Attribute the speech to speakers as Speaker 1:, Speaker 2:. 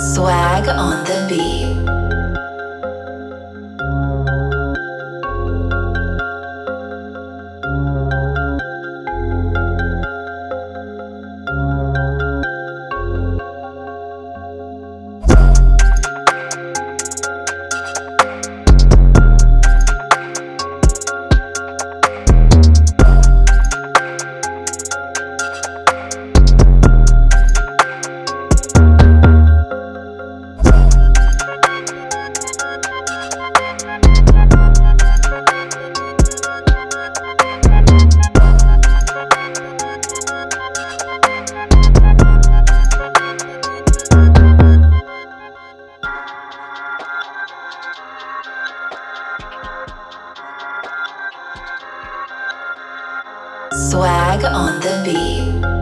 Speaker 1: Swag on the beat. Swag on the beat.